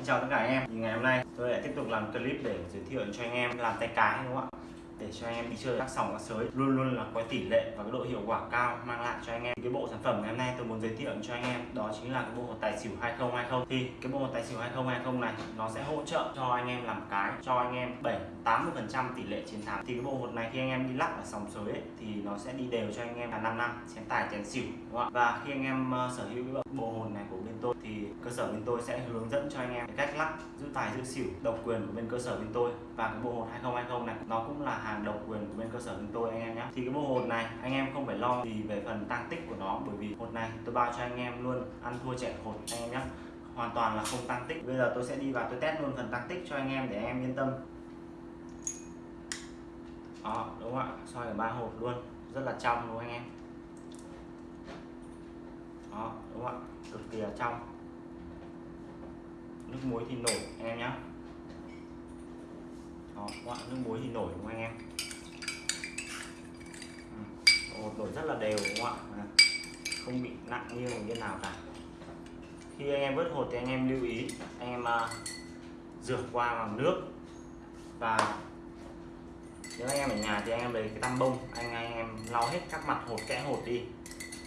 Xin chào tất cả anh em. Thì ngày hôm nay tôi lại tiếp tục làm clip để giới thiệu cho anh em làm tay cái đúng không ạ? Để cho anh em đi chơi các sòng các sới. Luôn luôn là có tỷ lệ và cái độ hiệu quả cao mang lại cho anh em. Cái bộ sản phẩm ngày hôm nay tôi muốn giới thiệu cho anh em đó chính là cái bộ hột tài xỉu 2020 thì cái bộ hột tài xỉu 2020 này nó sẽ hỗ trợ cho anh em làm cái cho anh em 7 80 phần trăm tỷ lệ chiến thắng. Thì cái bộ hột này khi anh em đi lắc ở sòng sới ấy, thì nó sẽ đi đều cho anh em là 5 năm chén tài chén xỉu đúng không ạ? Và khi anh em uh, sở hữu cái bộ hột này của bên tôi thì cơ sở bên tôi sẽ hướng dẫn cho anh em cách lắc giữ tài giữ xỉu độc quyền của bên cơ sở bên tôi. Và cái bộ hột 2020 này, nó cũng là hàng độc quyền của bên cơ sở bên tôi anh em nhé. Thì cái bộ hột này, anh em không phải lo gì về phần tăng tích của nó, bởi vì hột này tôi bao cho anh em luôn, ăn thua trẻ hột anh em nhé. Hoàn toàn là không tăng tích. Bây giờ tôi sẽ đi vào tôi test luôn phần tăng tích cho anh em để anh em yên tâm. Đó, đúng không ạ? Soi ở ba hột luôn. Rất là trong đúng không anh em? Đó đúng không ạ? Cực kỳ là trong. Nước muối thì nổi anh em nhé đó các nước muối thì nổi đúng không anh em? Ừ, nổi rất là đều đúng không ạ? À, không bị nặng như một bên nào cả. Khi anh em vớt hột thì anh em lưu ý anh em uh, rửa qua bằng nước. Và nếu anh em ở nhà thì anh em lấy cái tăm bông anh anh em lau hết các mặt hột kẽ hột đi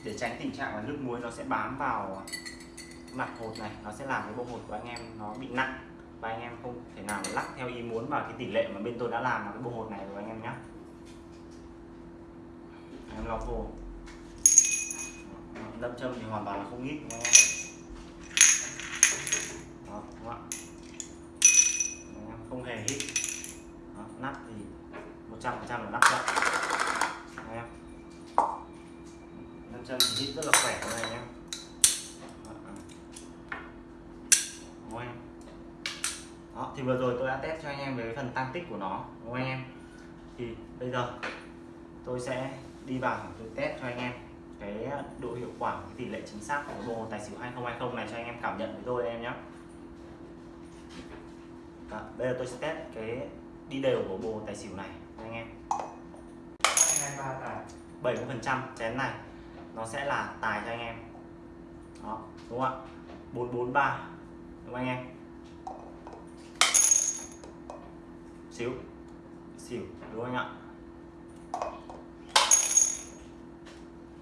để tránh tình trạng là nước muối nó sẽ bám vào mặt hột này, nó sẽ làm cái bộ hột của anh em nó bị nặng và anh em không thể nào lắc theo ý muốn vào cái tỷ lệ mà bên tôi đã làm vào cái bộ hột này rồi anh em nhé anh em lọc vô. Đâm châm thì hoàn toàn là không ít anh em đó đúng không ạ anh em không hề hít đó, nắp thì 100 phần trăm là nắp chậm anh em nam châm thì hít rất là khỏe này anh em đúng đó thì vừa rồi tôi đã test cho anh em về cái phần tăng tích của nó đúng không anh em? Thì bây giờ tôi sẽ đi vào tôi test cho anh em cái độ hiệu quả cái tỷ lệ chính xác của bộ tài xỉu 2020 này cho anh em cảm nhận với tôi em nhé. Đó, bây giờ tôi sẽ test cái đi đều của bộ tài xỉu này anh em. 23 tài 70 phần trăm chén này nó sẽ là tài cho anh em. Đó đúng không ạ? 443 đúng không anh em? Xíu xỉu đúng không anh ạ?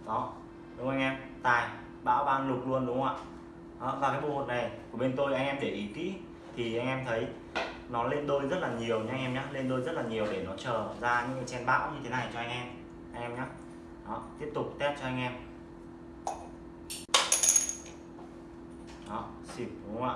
Đó đúng không anh em? Tài bão ban lục luôn đúng không ạ? Đó, và cái bộ hột này của bên tôi anh em để ý kỹ thì anh em thấy nó lên đôi rất là nhiều nha anh em nhé lên đôi rất là nhiều để nó chờ ra những cái chen bão như thế này cho anh em anh em nhé đó tiếp tục test cho anh em. Đó xịt đúng không ạ?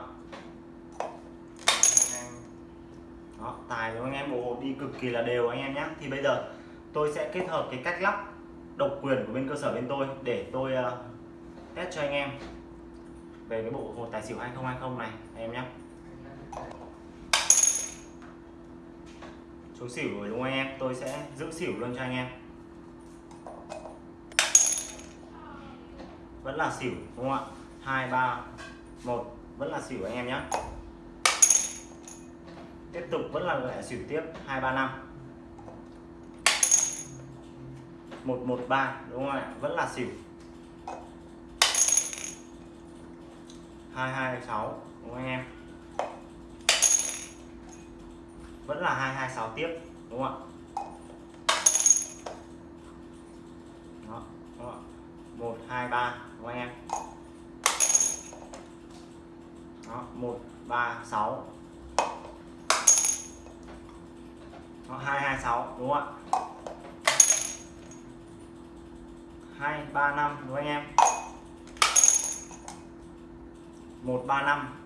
Đó tài của anh em bộ hột đi cực kỳ là đều anh em nhé thì bây giờ tôi sẽ kết hợp cái cách lắp độc quyền của bên cơ sở bên tôi để tôi uh, test cho anh em về cái bộ hột tài xỉu 2020 này anh em nhé xuống xỉu rồi đúng không anh em? Tôi sẽ giữ xỉu luôn cho anh em. Vẫn là xỉu, đúng không ạ? Hai, ba, một, vẫn là xỉu anh em nhé. Tiếp tục vẫn là lại xỉu tiếp. Hai, ba, năm. Một một, ba, đúng không ạ? Vẫn là xỉu. Hai hai, sáu, đúng không anh em? Vẫn là 226 tiếp, đúng không ạ đó, đúng một hai ba đúng không anh em? Đó 136 đó, 226 đúng không ạ? 235 đúng không anh em 135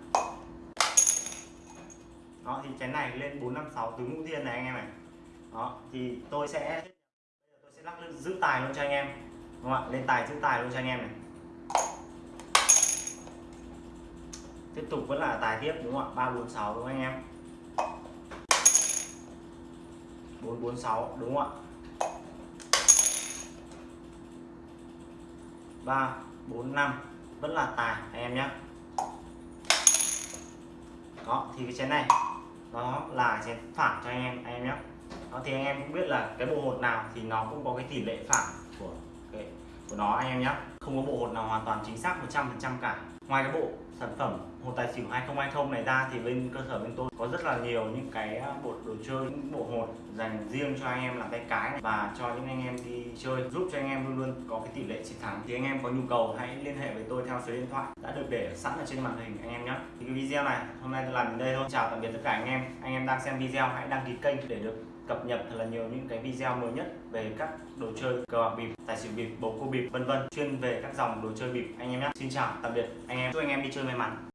đó thì chén này lên 456 tứ ngũ thiên này anh em này. Đó thì tôi sẽ tôi sẽ lắc lên giữ tài luôn cho anh em đúng không ạ? Lên tài, giữ tài luôn cho anh em này. Tiếp tục vẫn là tài tiếp đúng không ạ? 346 đúng không anh em? 446 đúng không ạ? 3 4 5 vẫn là tài, anh em nhé. Đó, thì cái chén này, nó là chén phản cho anh em anh em nhé. Đó, thì anh em cũng biết là cái bộ hột nào thì nó cũng có cái tỷ lệ phản của của nó anh em nhé không có bộ hột nào hoàn toàn chính xác 100% cả ngoài cái bộ sản phẩm hồ tài xỉu 2020 này ra thì bên cơ sở bên tôi có rất là nhiều những cái à, bộ đồ chơi, những bộ hột dành riêng cho anh em làm tay cái này và cho những anh em đi chơi, giúp cho anh em luôn luôn có cái tỷ lệ chiến thắng. Thì anh em có nhu cầu hãy liên hệ với tôi theo số điện thoại đã được để sẵn ở trên màn hình anh em nhé. Thì cái video này hôm nay tôi làm đến đây thôi. Chào tạm biệt tất cả anh em. Anh em đang xem video hãy đăng ký kênh để được cập nhật thật là nhiều những cái video mới nhất về các đồ chơi cờ bạc bịp, tài xỉu bịp, bầu cua bịp, vân vân, chuyên về các dòng đồ chơi bịp anh em nhé. Xin chào, tạm biệt anh anh em chúc anh em đi chơi may mắn.